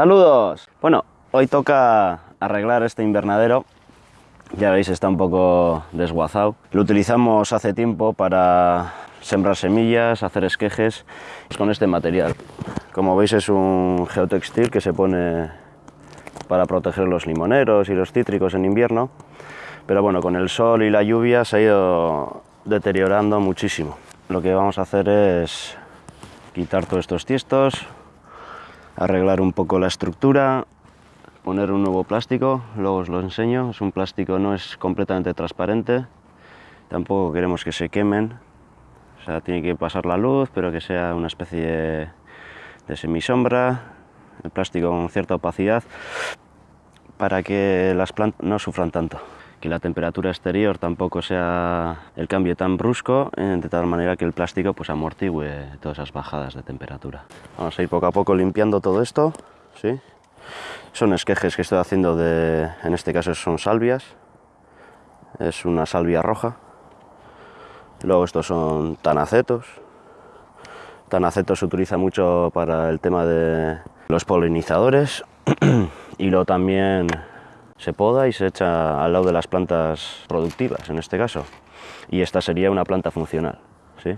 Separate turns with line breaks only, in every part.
¡Saludos! Bueno, hoy toca arreglar este invernadero. Ya veis, está un poco desguazado. Lo utilizamos hace tiempo para sembrar semillas, hacer esquejes con este material. Como veis es un geotextil que se pone para proteger los limoneros y los cítricos en invierno. Pero bueno, con el sol y la lluvia se ha ido deteriorando muchísimo. Lo que vamos a hacer es quitar todos estos tiestos, arreglar un poco la estructura, poner un nuevo plástico, luego os lo enseño, es un plástico, no es completamente transparente, tampoco queremos que se quemen, o sea, tiene que pasar la luz, pero que sea una especie de, de semisombra, el plástico con cierta opacidad, para que las plantas no sufran tanto que la temperatura exterior tampoco sea el cambio tan brusco, eh, de tal manera que el plástico pues amortigüe todas esas bajadas de temperatura. Vamos a ir poco a poco limpiando todo esto, ¿sí? Son esquejes que estoy haciendo de, en este caso son salvias, es una salvia roja. Luego estos son tanacetos. Tanacetos se utiliza mucho para el tema de los polinizadores y luego también se poda y se echa al lado de las plantas productivas, en este caso. Y esta sería una planta funcional, ¿sí?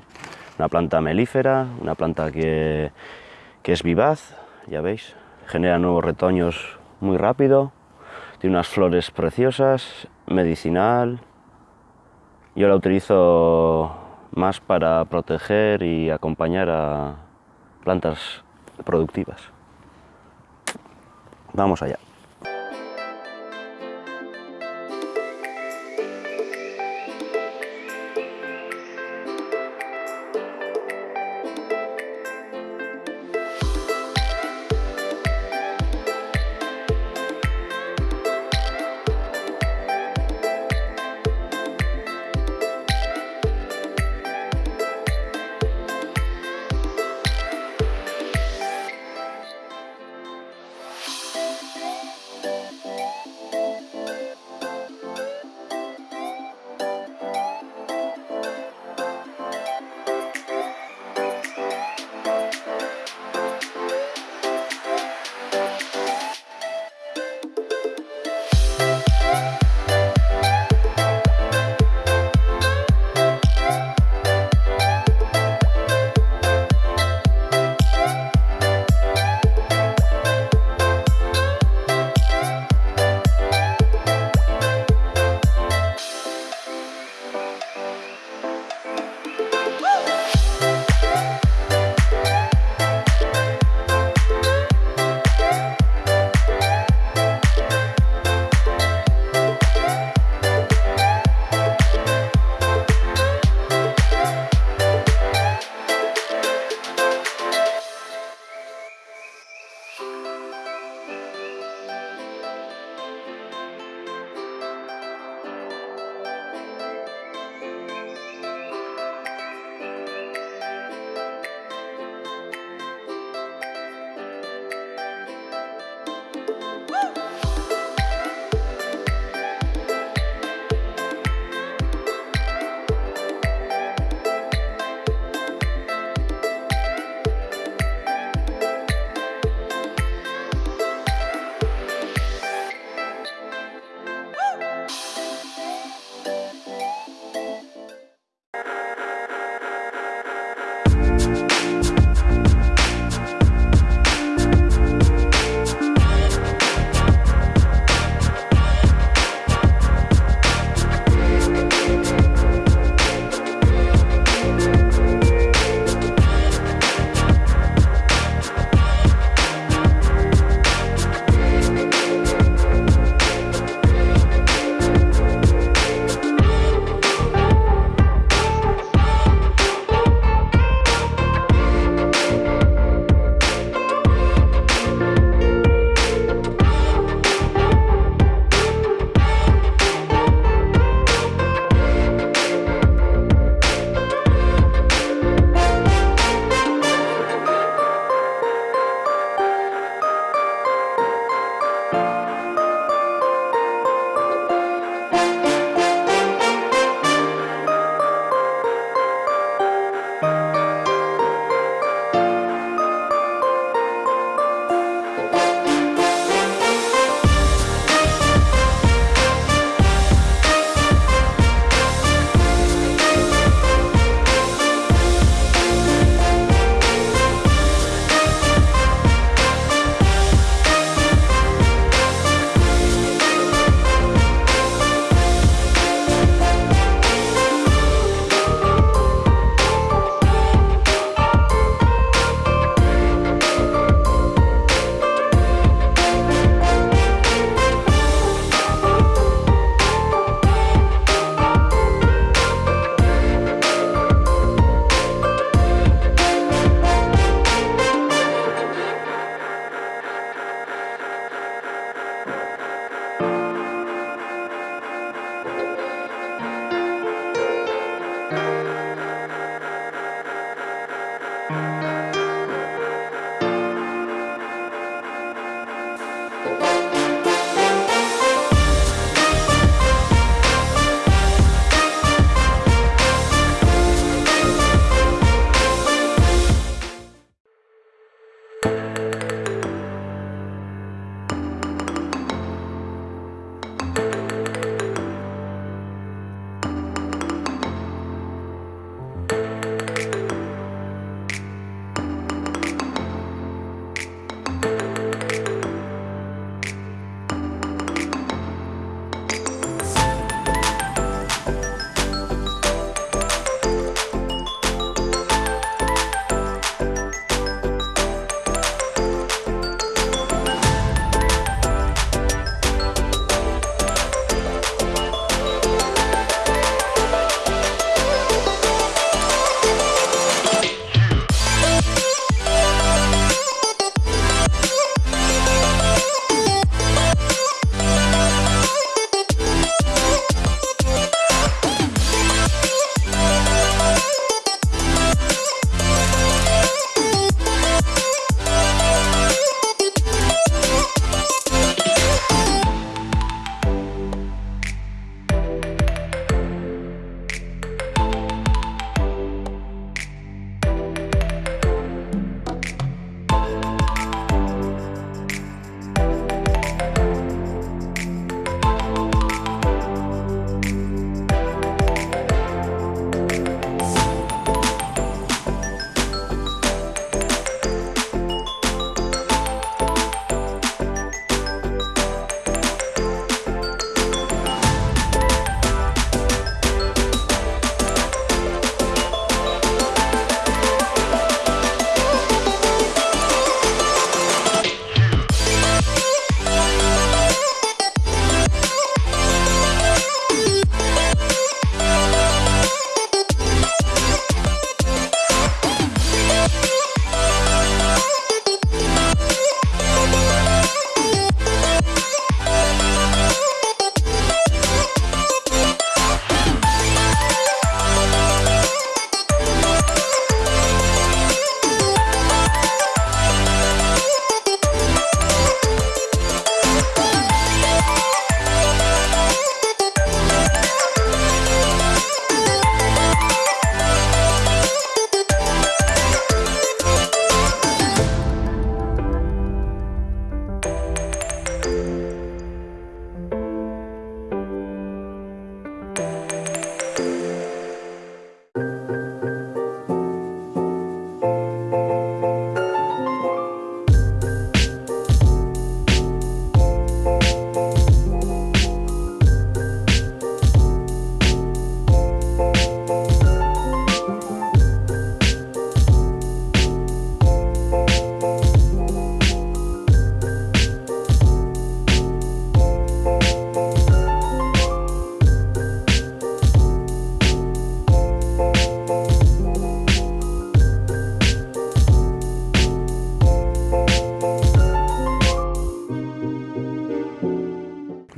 Una planta melífera, una planta que, que es vivaz, ya veis, genera nuevos retoños muy rápido, tiene unas flores preciosas, medicinal. Yo la utilizo más para proteger y acompañar a plantas productivas. Vamos allá.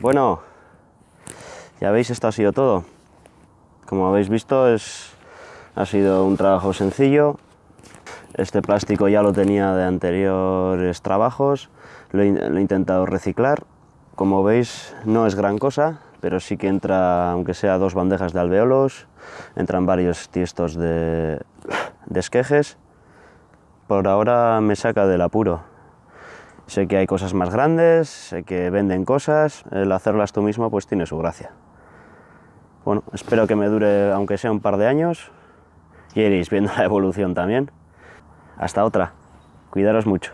Bueno, ya veis, esto ha sido todo. Como habéis visto, es, ha sido un trabajo sencillo. Este plástico ya lo tenía de anteriores trabajos, lo he, intentado reciclar. Como veis, no es gran cosa, pero sí que entra, aunque sea dos bandejas de alveolos, entran varios tiestos de, de esquejes. Por ahora me saca del apuro. Sé que hay cosas más grandes, sé que venden cosas, el hacerlas tú mismo pues tiene su gracia. Bueno, espero que me dure aunque sea un par de años y iréis viendo la evolución también. Hasta otra. Cuidaros mucho.